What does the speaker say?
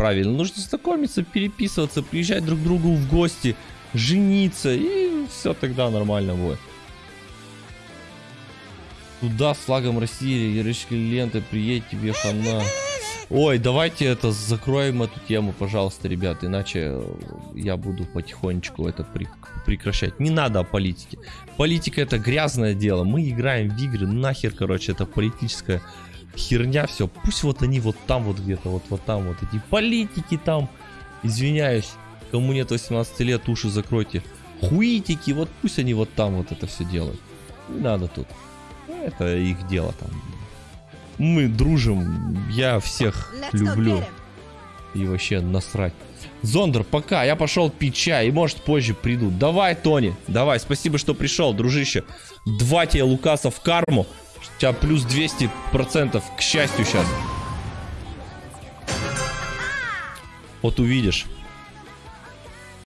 правильно. Нужно знакомиться, переписываться, приезжать друг к другу в гости, жениться, и все тогда нормально будет. Туда с флагом России, ярышки ленты, приедь тебе хана. Ой, давайте это закроем эту тему, пожалуйста, ребят, иначе я буду потихонечку это прекращать. Не надо о политике. Политика это грязное дело. Мы играем в игры, нахер, короче, это политическая херня, все. Пусть вот они вот там вот где-то, вот, вот там вот эти политики там. Извиняюсь, кому нет 18 лет, уши закройте. Хуитики, вот пусть они вот там вот это все делают. Не надо тут. Это их дело там. Мы дружим, я всех люблю. И вообще насрать. Зондер, пока, я пошел пить чай, и может позже приду. Давай, Тони, давай, спасибо, что пришел, дружище. Два тебе Лукаса в карму. У тебя плюс 200% к счастью сейчас. Вот увидишь.